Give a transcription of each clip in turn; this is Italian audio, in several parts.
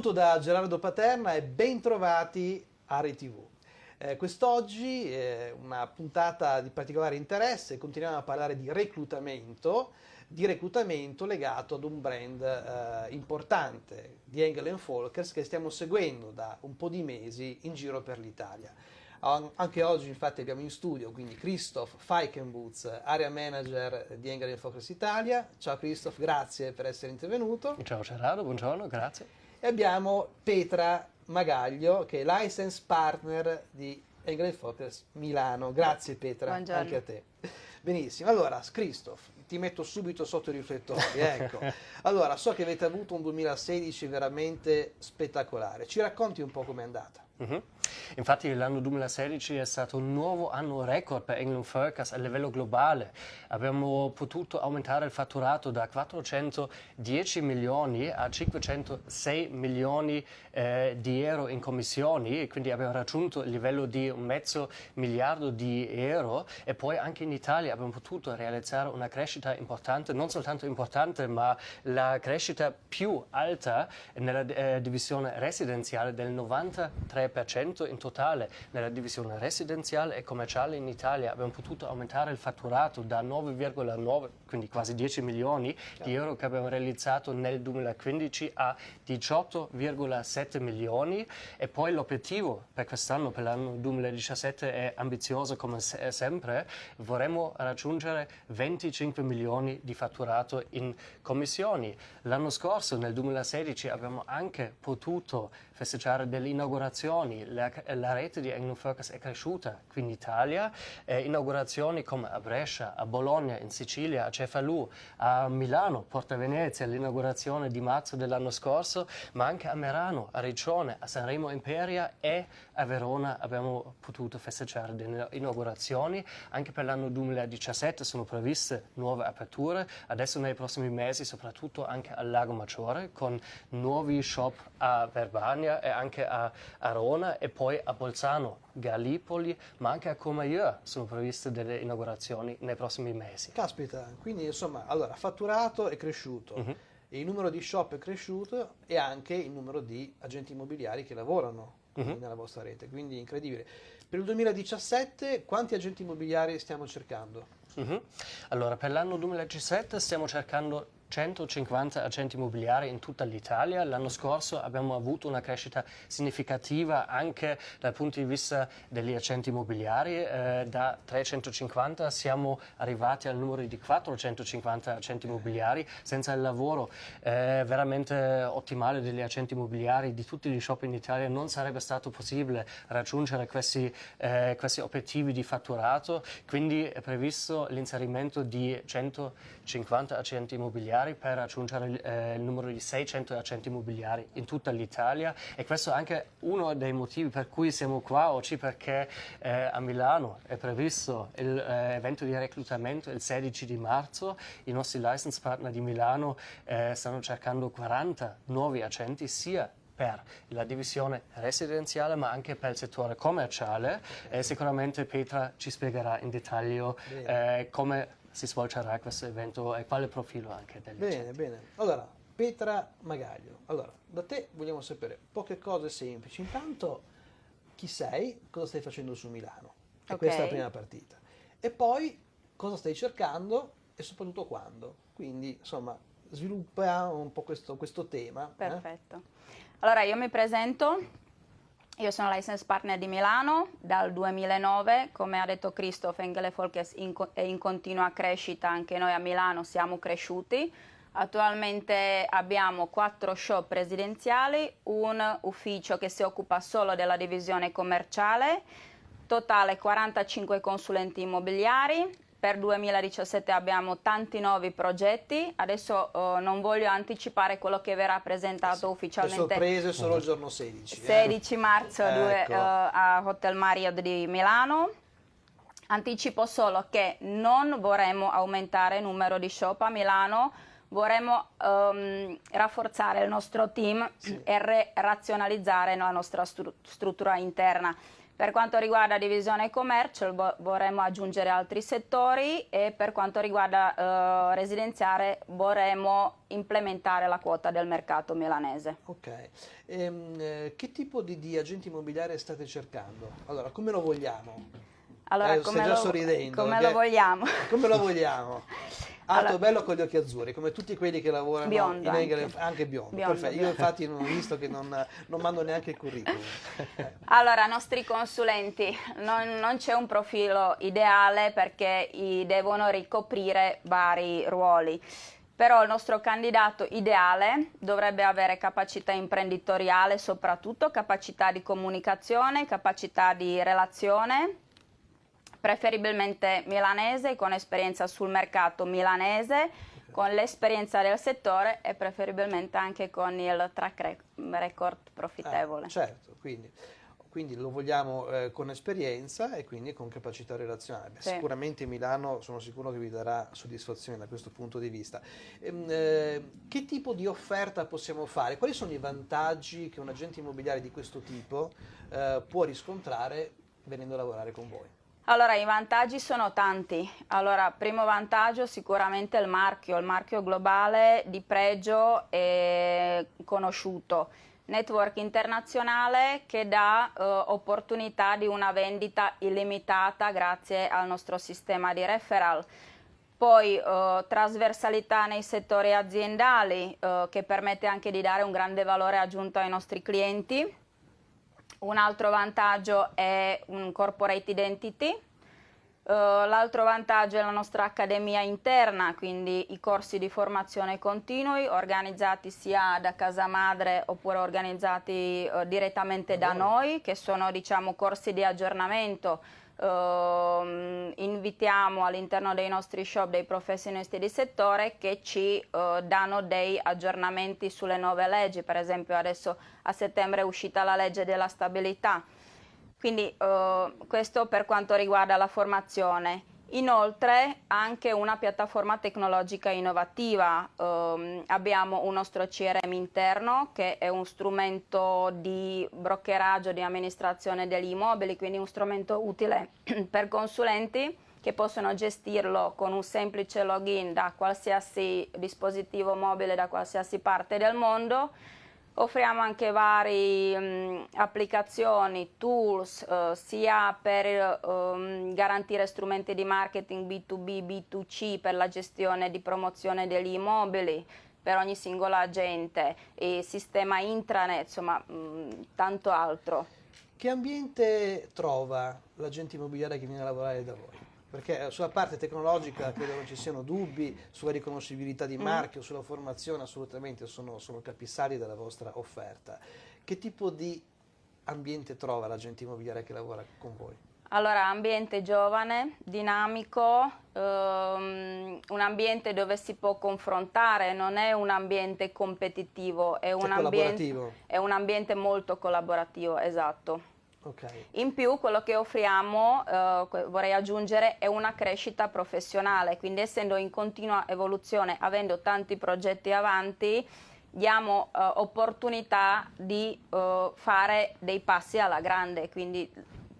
Saluto da Gerardo Paterna e bentrovati a RTV. Eh, quest'oggi è una puntata di particolare interesse, continuiamo a parlare di reclutamento, di reclutamento legato ad un brand eh, importante di Engel Folkers che stiamo seguendo da un po' di mesi in giro per l'Italia. Anche oggi infatti abbiamo in studio quindi Christoph Feikenbutz, area manager di Engel Focus Italia. Ciao Christoph, grazie per essere intervenuto. Ciao Gerardo, buongiorno, grazie. E abbiamo Petra Magaglio che è license partner di Engel Focus Milano. Grazie Petra, buongiorno. anche a te. Benissimo, allora Christoph, ti metto subito sotto i riflettori. Ecco. allora, so che avete avuto un 2016 veramente spettacolare. Ci racconti un po' com'è andata? Uh mhm. -huh. Infatti l'anno 2016 è stato un nuovo anno record per England Focus a livello globale. Abbiamo potuto aumentare il fatturato da 410 milioni a 506 milioni eh, di euro in commissioni, quindi abbiamo raggiunto il livello di un mezzo miliardo di euro e poi anche in Italia abbiamo potuto realizzare una crescita importante, non soltanto importante, ma la crescita più alta nella eh, divisione residenziale del 93% in totale nella divisione residenziale e commerciale in Italia. Abbiamo potuto aumentare il fatturato da 9,9, quindi quasi 10 milioni di euro che abbiamo realizzato nel 2015 a 18,7 milioni. E poi l'obiettivo per quest'anno, per l'anno 2017 è ambizioso come sempre, vorremmo raggiungere 25 milioni di fatturato in commissioni. L'anno scorso, nel 2016, abbiamo anche potuto festeggiare delle inaugurazioni, la, la rete di England Focus è cresciuta qui in Italia, eh, inaugurazioni come a Brescia, a Bologna, in Sicilia, a Cefalù, a Milano, Porta Venezia, l'inaugurazione di marzo dell'anno scorso, ma anche a Merano, a Riccione, a Sanremo Imperia e a Verona abbiamo potuto festeggiare delle inaugurazioni. Anche per l'anno 2017 sono previste nuove aperture, adesso nei prossimi mesi soprattutto anche al Lago Maggiore con nuovi shop a Verbania e anche a Arona e poi a Bolzano, Gallipoli, ma anche a Comayeur sono previste delle inaugurazioni nei prossimi mesi. Caspita, quindi insomma, allora, fatturato è cresciuto. Uh mhm. -huh. Il numero di shop è cresciuto e anche il numero di agenti immobiliari che lavorano uh mhm. -huh. nella vostra rete, quindi incredibile. Per il 2017 quanti agenti immobiliari stiamo cercando? Uh mhm. -huh. Allora, per l'anno 2017 stiamo cercando 150 agenti immobiliari in tutta l'Italia. L'anno scorso abbiamo avuto una crescita significativa anche dal punto di vista degli agenti immobiliari. Eh, da 350 siamo arrivati al numero di 450 agenti immobiliari senza il lavoro eh, veramente ottimale degli agenti immobiliari di tutti gli shop in Italia non sarebbe stato possibile raggiungere questi, eh, questi obiettivi di fatturato. Quindi è previsto l'inserimento di 150 agenti immobiliari immobiliari per raggiungere eh, il numero di 600 agenti immobiliari in tutta l'Italia. E questo è anche uno dei motivi per cui siamo qua oggi perché eh, a Milano è previsto l'evento eh, di reclutamento il 16 di marzo, i nostri license partner di Milano eh, stanno cercando 40 nuovi agenti sia per la divisione residenziale ma anche per il settore commerciale. E sicuramente Petra ci spiegherà in dettaglio eh, come si svolgerà questo evento e quale profilo anche degli Bene, agenti. bene. Allora, Petra Magaglio, allora, da te vogliamo sapere poche cose semplici. Intanto, chi sei, cosa stai facendo su Milano? E okay. questa è la prima partita. E poi, cosa stai cercando e soprattutto quando. Quindi, insomma, sviluppa un po' questo, questo tema. Eh. Perfetto. Eh? Allora, io mi presento, io sono license partner di Milano dal 2009, come ha detto Christoph, Engele Folkes è in continua crescita, anche noi a Milano siamo cresciuti. Attualmente abbiamo quattro shop residenziali, un ufficio che si occupa solo della divisione commerciale, totale 45 consulenti immobiliari, per 2017 abbiamo tanti nuovi progetti, adesso uh, non voglio anticipare quello che verrà presentato ufficialmente. Le sorprese solo il giorno 16. 16 eh? marzo ecco. due, uh, a Hotel Marriott di Milano. Anticipo solo che non vorremmo aumentare il numero di shop a Milano, vorremmo um, rafforzare il nostro team sì. e razionalizzare la nostra stru struttura interna Per quanto riguarda divisione commercio vorremmo aggiungere altri settori e per quanto riguarda eh, residenziale vorremmo implementare la quota del mercato milanese. Ok, ehm, eh, che tipo di, di agenti immobiliari state cercando? Allora, come lo vogliamo? Allora, eh, come, lo, come lo vogliamo? Come lo vogliamo? Alto allora, bello con gli occhi azzurri, come tutti quelli che lavorano in anche. Engel, anche biondo. biondo Perfetto. Io infatti non ho visto che non, non mando neanche il curriculum. allora, nostri consulenti, non, non c'è un profilo ideale perché devono ricoprire vari ruoli però il nostro candidato ideale dovrebbe avere capacità imprenditoriale, soprattutto capacità di comunicazione, capacità di relazione, preferibilmente milanese, con esperienza sul mercato milanese, con l'esperienza del settore e preferibilmente anche con il track record profittevole. Ah, certo, quindi, quindi, lo vogliamo eh, con esperienza e quindi con capacità relazionale. Beh, sì. Sicuramente Milano sono sicuro che vi darà soddisfazione da questo punto di vista. Ehm, eh, che tipo di offerta possiamo fare? Quali sono i vantaggi che un agente immobiliare di questo tipo eh, può riscontrare venendo a lavorare con voi? Allora, i vantaggi sono tanti. Allora, primo vantaggio sicuramente il marchio, il marchio globale di pregio e conosciuto. Network internazionale che dà eh, opportunità di una vendita illimitata grazie al nostro sistema di referral. Poi eh, trasversalità nei settori aziendali eh, che permette anche di dare un grande valore aggiunto ai nostri clienti un altro vantaggio è un corporate identity, Uh, L'altro vantaggio è la nostra accademia interna, quindi i corsi di formazione continui organizzati sia da casa madre oppure organizzati uh, direttamente da noi, che sono diciamo, corsi di aggiornamento. Uh, invitiamo all'interno dei nostri shop dei professionisti di settore che ci uh, danno dei aggiornamenti sulle nuove leggi, per esempio adesso a settembre è uscita la legge della stabilità, quindi uh, questo per quanto riguarda la formazione. Inoltre anche una piattaforma tecnologica innovativa, um, abbiamo un nostro CRM interno che è un strumento di brockeraggio, di amministrazione degli immobili, quindi un strumento utile per consulenti che possono gestirlo con un semplice login da qualsiasi dispositivo mobile da qualsiasi parte del mondo Offriamo anche varie um, applicazioni, tools, uh, sia per um, garantire strumenti di marketing B2B, B2C per la gestione di promozione degli immobili per ogni singola agente, sistema intranet, insomma mh, tanto altro. Che ambiente trova l'agente immobiliare che viene a lavorare da voi? Perché sulla parte tecnologica credo non ci siano dubbi, sulla riconoscibilità di mm. marchio, sulla formazione assolutamente sono, sono capisaldi della vostra offerta. Che tipo di ambiente trova l'agente immobiliare che lavora con voi? Allora, ambiente giovane, dinamico, ehm, un ambiente dove si può confrontare, non è un ambiente competitivo, è, un, ambiente, è un ambiente molto collaborativo, esatto. Okay. In più quello che offriamo, eh, vorrei aggiungere, è una crescita professionale, quindi essendo in continua evoluzione, avendo tanti progetti avanti, diamo eh, opportunità di eh, fare dei passi alla grande, quindi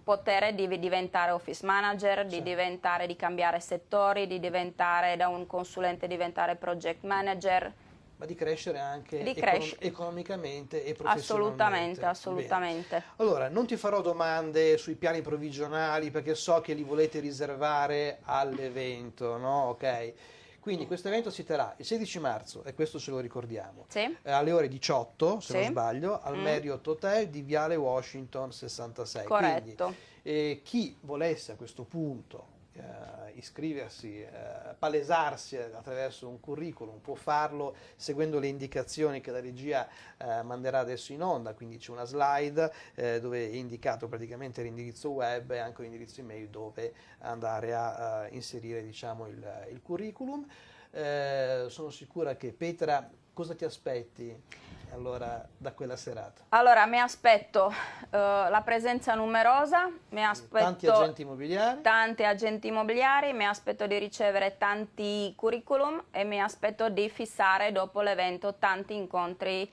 potere di diventare office manager, di diventare, di cambiare settori, di diventare da un consulente diventare project manager ma di crescere anche di econom economicamente e professionalmente. Assolutamente, assolutamente. Bene. Allora, non ti farò domande sui piani provvigionali perché so che li volete riservare all'evento, no? Ok. Quindi questo evento si terrà il 16 marzo, e questo ce lo ricordiamo, sì. eh, alle ore 18, se sì. non sbaglio, al mm. Marriott Hotel di Viale Washington 66. Corretto. Quindi, eh, chi volesse a questo punto eh, iscriversi, eh, palesarsi attraverso un curriculum, può farlo seguendo le indicazioni che la regia eh, manderà adesso in onda, quindi c'è una slide eh, dove è indicato praticamente l'indirizzo web e anche l'indirizzo email dove andare a, a inserire diciamo, il, il curriculum. Eh, sono sicura che Petra, cosa ti aspetti? Allora da quella serata? Allora mi aspetto uh, la presenza numerosa, mi aspetto tanti agenti immobiliari, tanti agenti immobiliari, mi aspetto di ricevere tanti curriculum e mi aspetto di fissare dopo l'evento tanti incontri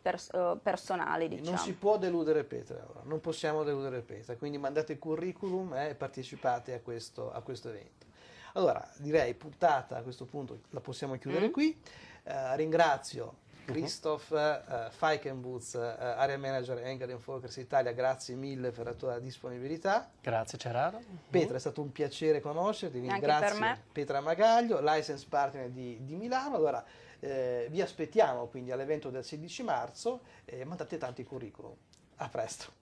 pers- uh, personali. Diciamo. Non si può deludere Petra, allora. non possiamo deludere Petra, quindi mandate il curriculum e partecipate a questo, a questo evento. Allora, direi puntata a questo punto la possiamo chiudere mm. qui. Uh, ringrazio. Christoph uh, Feikenbutz, uh, Area Manager Engel Focus Italia, grazie mille per la tua disponibilità. Grazie Ceraro. Petra, è stato un piacere conoscerti, Anche grazie Petra Magaglio, license partner di, di Milano. Allora, eh, vi aspettiamo quindi all'evento del 16 marzo e mandate tanti curriculum. A presto.